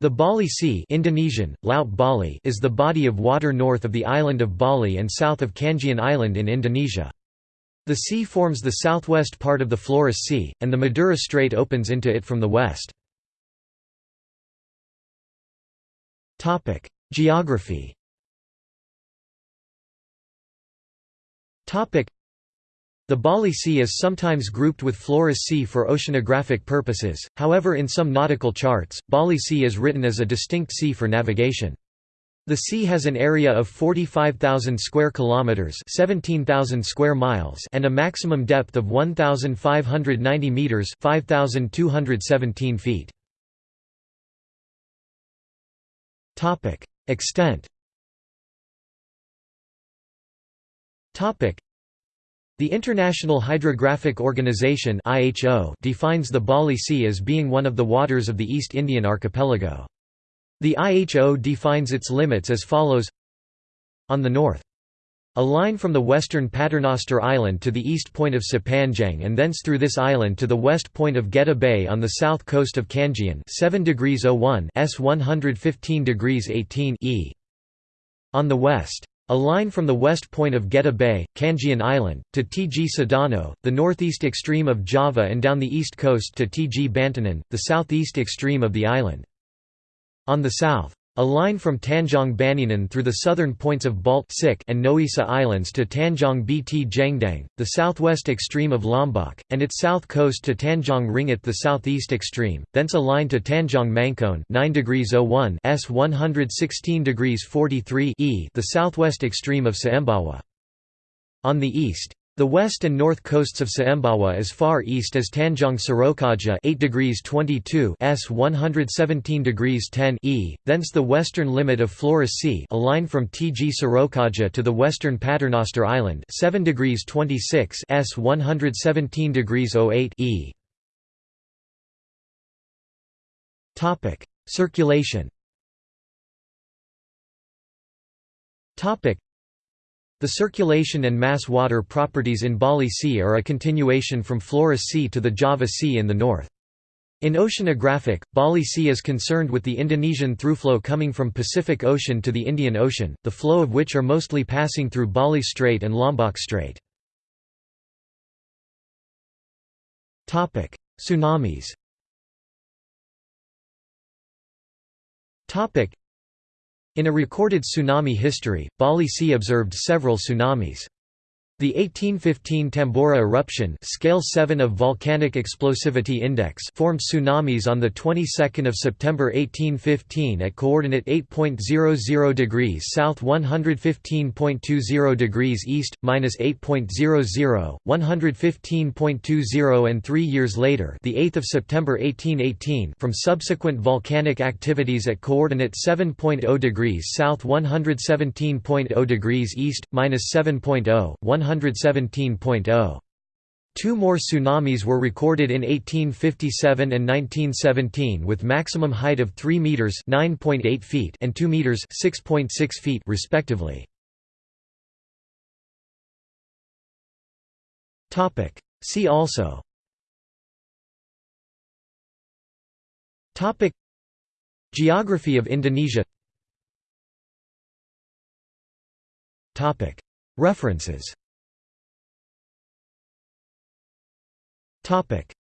The Bali Sea Indonesian, Laut Bali is the body of water north of the island of Bali and south of Kangean Island in Indonesia. The sea forms the southwest part of the Flores Sea, and the Madura Strait opens into it from the west. Geography the Bali Sea is sometimes grouped with Flores Sea for oceanographic purposes, however in some nautical charts, Bali Sea is written as a distinct sea for navigation. The sea has an area of 45,000 square kilometers, 17,000 square miles, and a maximum depth of 1,590 meters, 5,217 feet. Topic: Extent. Topic: the International Hydrographic Organization defines the Bali Sea as being one of the waters of the East Indian archipelago. The IHO defines its limits as follows On the north. A line from the western Paternoster Island to the east point of Sepanjang and thence through this island to the west point of Geta Bay on the south coast of Kangean 7 degrees 01 S 115 degrees 18 E. On the west. A line from the west point of Geta Bay, Kangean Island, to Tg Sedano, the northeast extreme of Java and down the east coast to Tg Bantenan, the southeast extreme of the island. On the south. A line from Tanjong Baninan through the southern points of Balt and Noesa Islands to Tanjong Bt Jangdang, the southwest extreme of Lombok, and its south coast to Tanjong Ringgit the southeast extreme, thence a line to Tanjong Mangkoen 9 degrees 01 S 116 degrees 43 E the southwest extreme of Soembawa. On the east. The west and north coasts of Soembawa as far east as Tanjong Surokaja 8 degrees 22 S 117 degrees 10 E, thence the western limit of Flores Sea a line from Tg Surokaja to the western Paternoster Island 7 degrees 26 S 117 degrees 08 E. Circulation the circulation and mass water properties in Bali Sea are a continuation from Flores Sea to the Java Sea in the north. In oceanographic, Bali Sea is concerned with the Indonesian throughflow coming from Pacific Ocean to the Indian Ocean, the flow of which are mostly passing through Bali Strait and Lombok Strait. Tsunamis in a recorded tsunami history, Bali Sea observed several tsunamis. The 1815 Tambora eruption scale 7 of volcanic explosivity index formed tsunamis on the 22nd of September 1815 at coordinate 8.00 degrees south 115.20 degrees east minus 8.00 115.20 and 3 years later the 8th of September 1818 from subsequent volcanic activities at coordinate 7.0 degrees south 117.0 degrees east minus 7.0 117.0. Two more tsunamis were recorded in 1857 and 1917 with maximum height of 3 meters (9.8 feet) and 2 meters (6.6 feet) respectively. Topic: See also. Topic: Geography of Indonesia. Topic: References Topic: